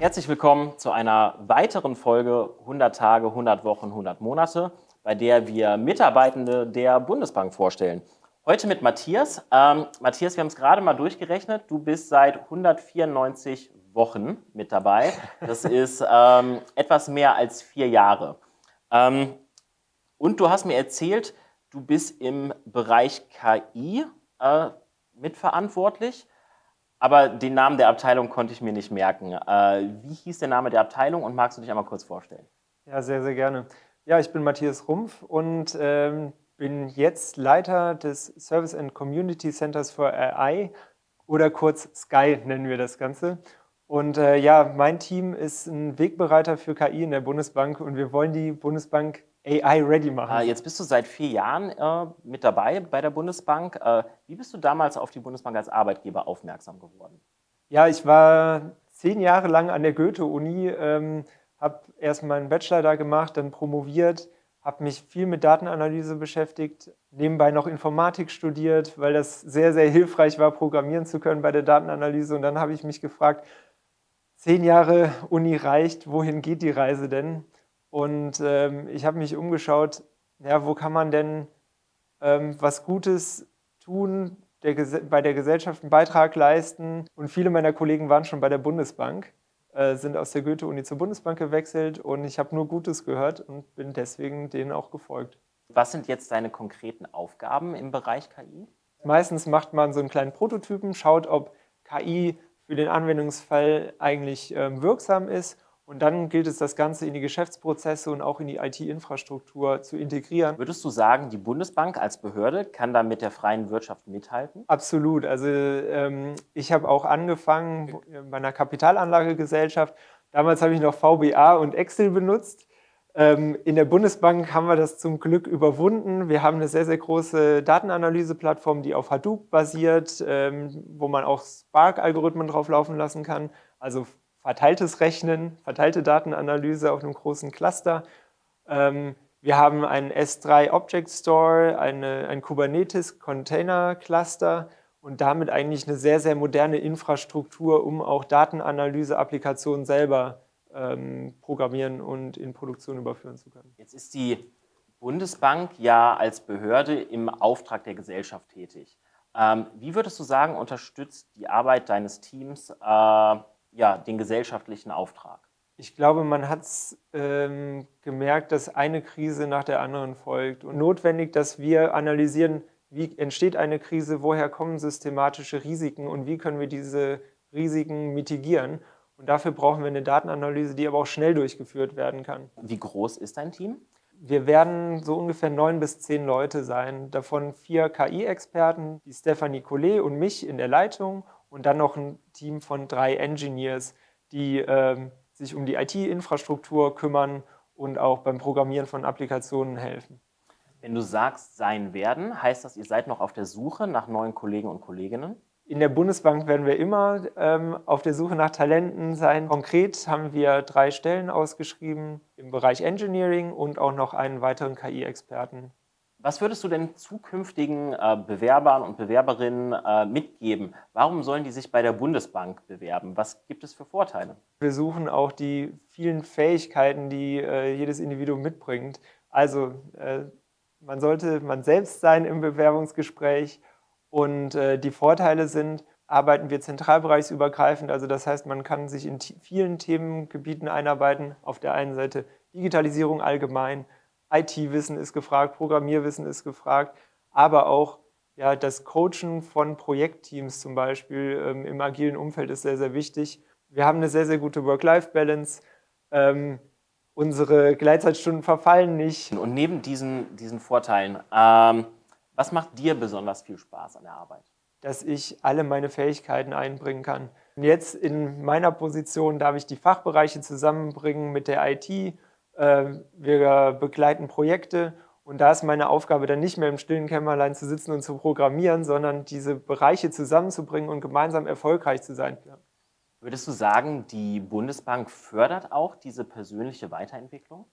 Herzlich willkommen zu einer weiteren Folge 100 Tage, 100 Wochen, 100 Monate, bei der wir Mitarbeitende der Bundesbank vorstellen. Heute mit Matthias. Ähm, Matthias, wir haben es gerade mal durchgerechnet. Du bist seit 194 Wochen mit dabei. Das ist ähm, etwas mehr als vier Jahre. Ähm, und du hast mir erzählt, du bist im Bereich KI äh, mitverantwortlich, aber den Namen der Abteilung konnte ich mir nicht merken. Äh, wie hieß der Name der Abteilung und magst du dich einmal kurz vorstellen? Ja, sehr, sehr gerne. Ja, ich bin Matthias Rumpf und ähm, bin jetzt Leiter des Service and Community Centers for AI oder kurz Sky nennen wir das Ganze. Und äh, ja, mein Team ist ein Wegbereiter für KI in der Bundesbank und wir wollen die Bundesbank AI-ready machen. Äh, jetzt bist du seit vier Jahren äh, mit dabei bei der Bundesbank. Äh, wie bist du damals auf die Bundesbank als Arbeitgeber aufmerksam geworden? Ja, ich war zehn Jahre lang an der Goethe-Uni, ähm, habe erst meinen Bachelor da gemacht, dann promoviert, habe mich viel mit Datenanalyse beschäftigt, nebenbei noch Informatik studiert, weil das sehr, sehr hilfreich war, programmieren zu können bei der Datenanalyse. Und dann habe ich mich gefragt, zehn Jahre Uni reicht, wohin geht die Reise denn? Und ähm, ich habe mich umgeschaut, ja, wo kann man denn ähm, was Gutes tun, der, bei der Gesellschaft einen Beitrag leisten. Und viele meiner Kollegen waren schon bei der Bundesbank, äh, sind aus der Goethe-Uni zur Bundesbank gewechselt und ich habe nur Gutes gehört und bin deswegen denen auch gefolgt. Was sind jetzt deine konkreten Aufgaben im Bereich KI? Meistens macht man so einen kleinen Prototypen, schaut, ob KI für den Anwendungsfall eigentlich ähm, wirksam ist und dann gilt es, das Ganze in die Geschäftsprozesse und auch in die IT-Infrastruktur zu integrieren. Würdest du sagen, die Bundesbank als Behörde kann da mit der freien Wirtschaft mithalten? Absolut. Also ähm, ich habe auch angefangen bei einer Kapitalanlagegesellschaft. Damals habe ich noch VBA und Excel benutzt. Ähm, in der Bundesbank haben wir das zum Glück überwunden. Wir haben eine sehr, sehr große Datenanalyseplattform, die auf Hadoop basiert, ähm, wo man auch Spark-Algorithmen drauf laufen lassen kann. Also verteiltes Rechnen, verteilte Datenanalyse auf einem großen Cluster. Ähm, wir haben einen S3 Object Store, eine, ein Kubernetes Container Cluster und damit eigentlich eine sehr, sehr moderne Infrastruktur, um auch Datenanalyse-Applikationen selber ähm, programmieren und in Produktion überführen zu können. Jetzt ist die Bundesbank ja als Behörde im Auftrag der Gesellschaft tätig. Ähm, wie würdest du sagen, unterstützt die Arbeit deines Teams äh, ja, den gesellschaftlichen Auftrag? Ich glaube, man hat es ähm, gemerkt, dass eine Krise nach der anderen folgt. Und notwendig, dass wir analysieren, wie entsteht eine Krise, woher kommen systematische Risiken und wie können wir diese Risiken mitigieren. Und dafür brauchen wir eine Datenanalyse, die aber auch schnell durchgeführt werden kann. Wie groß ist dein Team? Wir werden so ungefähr neun bis zehn Leute sein, davon vier KI-Experten, die Stephanie Collet und mich in der Leitung und dann noch ein Team von drei Engineers, die ähm, sich um die IT-Infrastruktur kümmern und auch beim Programmieren von Applikationen helfen. Wenn du sagst, sein werden, heißt das, ihr seid noch auf der Suche nach neuen Kollegen und Kolleginnen? In der Bundesbank werden wir immer ähm, auf der Suche nach Talenten sein. Konkret haben wir drei Stellen ausgeschrieben im Bereich Engineering und auch noch einen weiteren KI-Experten was würdest du denn zukünftigen äh, Bewerbern und Bewerberinnen äh, mitgeben? Warum sollen die sich bei der Bundesbank bewerben? Was gibt es für Vorteile? Wir suchen auch die vielen Fähigkeiten, die äh, jedes Individuum mitbringt. Also äh, man sollte man selbst sein im Bewerbungsgespräch und äh, die Vorteile sind, arbeiten wir zentralbereichsübergreifend. Also das heißt, man kann sich in vielen Themengebieten einarbeiten. Auf der einen Seite Digitalisierung allgemein, IT-Wissen ist gefragt, Programmierwissen ist gefragt, aber auch ja, das Coachen von Projektteams zum Beispiel ähm, im agilen Umfeld ist sehr, sehr wichtig. Wir haben eine sehr, sehr gute Work-Life-Balance. Ähm, unsere Gleitzeitstunden verfallen nicht. Und neben diesen, diesen Vorteilen, ähm, was macht dir besonders viel Spaß an der Arbeit? Dass ich alle meine Fähigkeiten einbringen kann. Und jetzt in meiner Position darf ich die Fachbereiche zusammenbringen mit der IT, ähm, wir begleiten Projekte und da ist meine Aufgabe dann nicht mehr im stillen Kämmerlein zu sitzen und zu programmieren, sondern diese Bereiche zusammenzubringen und gemeinsam erfolgreich zu sein. Würdest du sagen, die Bundesbank fördert auch diese persönliche Weiterentwicklung?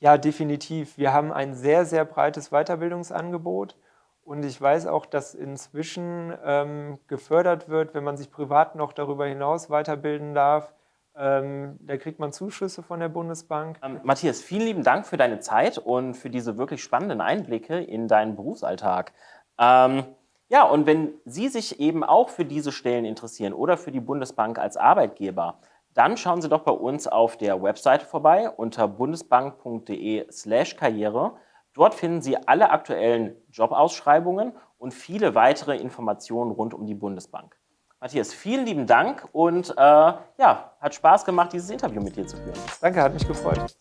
Ja, definitiv. Wir haben ein sehr, sehr breites Weiterbildungsangebot und ich weiß auch, dass inzwischen ähm, gefördert wird, wenn man sich privat noch darüber hinaus weiterbilden darf, Ähm, da kriegt man Zuschüsse von der Bundesbank. Ähm, Matthias, vielen lieben Dank für deine Zeit und für diese wirklich spannenden Einblicke in deinen Berufsalltag. Ähm, ja, und wenn Sie sich eben auch für diese Stellen interessieren oder für die Bundesbank als Arbeitgeber, dann schauen Sie doch bei uns auf der Webseite vorbei unter bundesbank.de/slash karriere. Dort finden Sie alle aktuellen Jobausschreibungen und viele weitere Informationen rund um die Bundesbank. Matthias, vielen lieben Dank und äh, ja, hat Spaß gemacht, dieses Interview mit dir zu führen. Danke, hat mich gefreut.